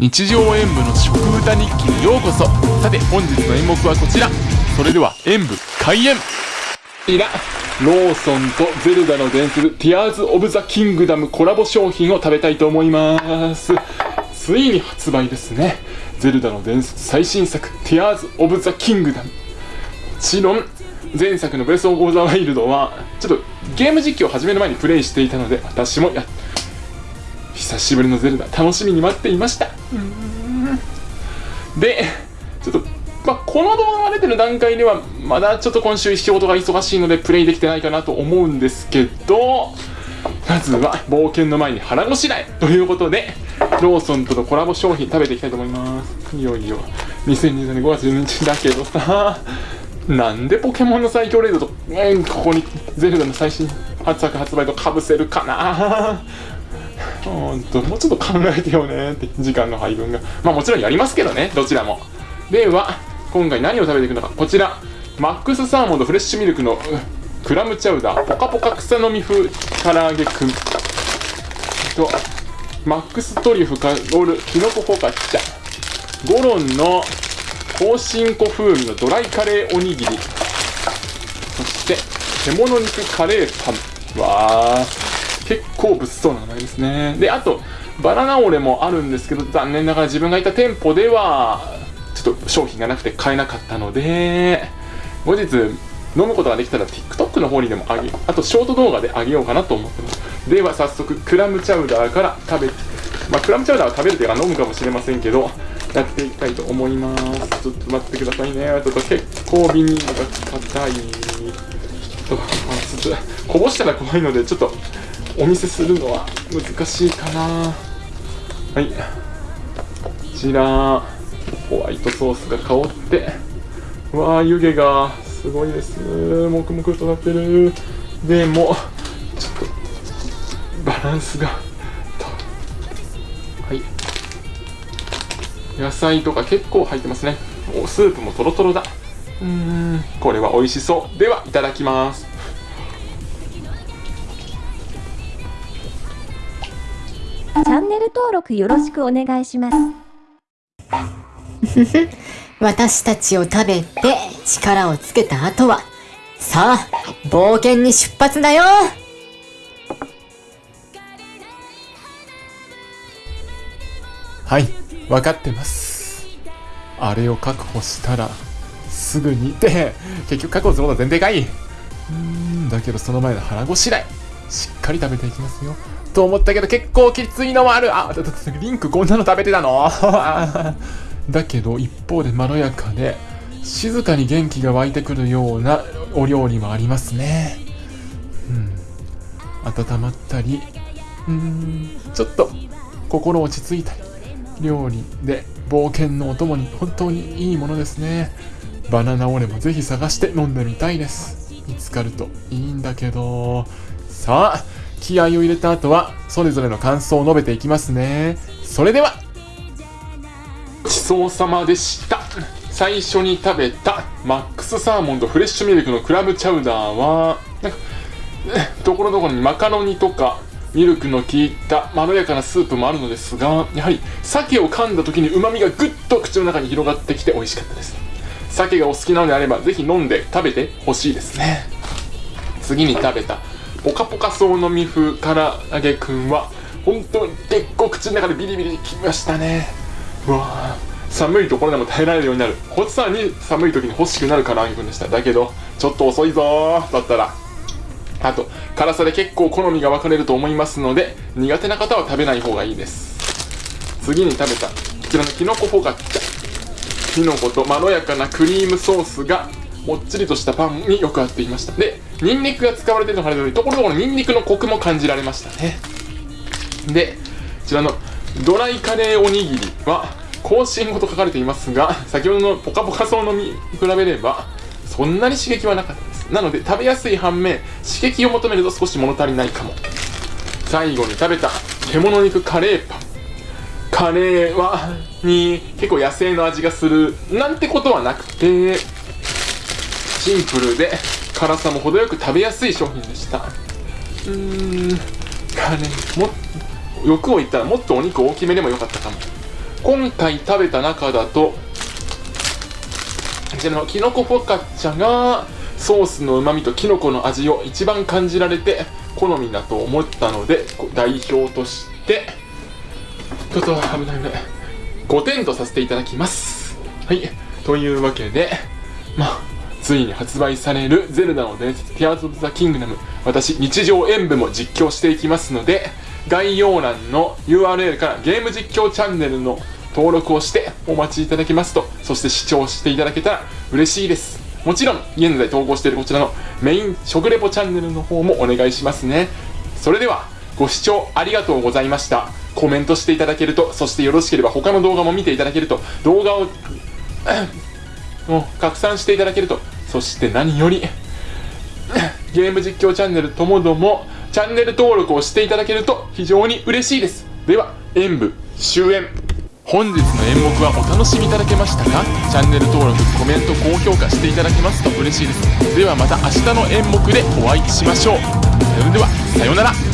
日常演舞の食歌日記にようこそ。さて本日の演目はこちら。それでは演舞開演。こちらローソンとゼルダの伝説ティアーズ・オブ・ザ・キングダムコラボ商品を食べたいと思います。ついに発売ですね。ゼルダの伝説最新作ティアーズ・オブ・ザ・キングダム。もちろん前作のブレス・オブ・ザ・ワイルドはちょっとゲーム実況を始める前にプレイしていたので私もやっ久しぶりのゼルダ楽しみに待っていました。でちょっとまあ、この動画が出てる段階ではまだちょっと今週仕事が忙しいのでプレイできてないかなと思うんですけどまずは冒険の前に腹ごしらえということでローソンとのコラボ商品食べていきたいと思います。いよいよ2020年5月12日だけどさなんでポケモンの最強レードと、えー、ここにゼルダの最新発作発売とかぶせるかな。ほんともうちょっと考えてよねって時間の配分が。まあもちろんやりますけどねどちらも。では今回何を食べていくのか。こちら。マックスサーモンとフレッシュミルクのクラムチャウダー。ポカポカ草飲み風唐揚げくん。とマックストリュフかロールきのこフォカッチャゴロンの香辛粉風味のドライカレーおにぎり。そして獣肉カレーパン。わー。結構物騒な名前ですね。であとバナナオレもあるんですけど残念ながら自分がいた店舗ではちょっと商品がなくて買えなかったので後日飲むことができたら TikTok の方にでもあげあとショート動画であげようかなと思ってます。では早速クラムチャウダーから食べまあクラムチャウダーは食べるというか飲むかもしれませんけどやっていきたいと思います。ちょっと待ってくださいね。ちょっと結構ビニールが硬い。ちょっと、まあ、ちょっとこぼしたら怖いのでちょっとお見せするのは難しいかな。はい。こちらホワイトソースが香って。わあ湯気がすごいです。もくもくとなってる。でもちょっとバランスがはい。野菜とか結構入ってますね。おスープもとろとろだ。うーん。これは美味しそう。ではいただきます。チャンネル登録よろしくお願いします。私たちを食べて力をつけた後は、さあ、冒険に出発だよ。はい分かってます。あれを確保したらすぐに。って結局確保することは全然かい。うーんだけどその前の腹ごしらえしっかり食べていきますよ。と思ったけど結構きついのもある。あだだだリンクこんなの食べてたの？だけど一方でまろやかで静かに元気が湧いてくるようなお料理もありますね。うん。温まったりうんちょっと心落ち着いたり料理で冒険のお供に本当にいいものですね。バナナオレもぜひ探して飲んでみたいです。見つかるといいんだけど。さあ気合を入れた後はそれぞれの感想を述べていきますね。それでは。ごちそうさまでした。最初に食べたマックスサーモンとフレッシュミルクのクラムチャウダーはなんかところどころにマカロニとかミルクの効いたまろやかなスープもあるのですがやはり鮭を噛んだ時にうまみがぐっと口の中に広がってきて美味しかったです。鮭がお好きなのであればぜひ飲んで食べてほしいですね。次に食べたポカポカそうのみ風唐揚げくんは本当に結構口の中でビリビリきましたね。うわ寒いところでも耐えられるようになる。こっさらに寒い時に欲しくなる唐揚げくんでした。だけどちょっと遅いぞだったら。あと辛さで結構好みが分かれると思いますので苦手な方は食べない方がいいです。次に食べたこちらのきのこフォカッチャきのことまろやかなクリームソースがもっちりとしたパンによく合っていました。でニンニクが使われているのがあるのでところどころニンニクのコクも感じられましたね。でこちらのドライカレーおにぎりは香辛粉と書かれていますが先ほどのポカポカそうのみ比べればそんなに刺激はなかったです。なので食べやすい反面刺激を求めると少し物足りないかも。最後に食べた獣肉カレーパン。カレーはに結構野生の味がするなんてことはなくてシンプルで辛さも程よく食べやすい商品でした。うーんカレーも欲を言ったらもっとお肉大きめでもよかったかも。今回食べた中だとこちらのきのこフォカッチャがソースのうまみときのこの味を一番感じられて好みだと思ったので代表としてちょっと危ない危ない。5点とさせていただきます。はい。というわけでまあついに発売される「ゼルダの伝説ティアーズ・オブ・ザ・キングダム」私日常演舞も実況していきますので概要欄の URL からゲーム実況チャンネルの登録をしてお待ちいただけますとそして視聴していただけたら嬉しいです。もちろん現在投稿しているこちらのメイン食レポチャンネルの方もお願いしますね。それではご視聴ありがとうございました。コメントしていただけるとそしてよろしければ他の動画も見ていただけると動画を もう拡散していただけるとそして何より ゲーム実況チャンネルともどもチャンネル登録をしていただけると非常に嬉しいです。では演舞終演。本日の演目はお楽しみいただけましたか？チャンネル登録コメント高評価していただけますと嬉しいです。ではまた明日の演目でお会いしましょう。それではさようなら。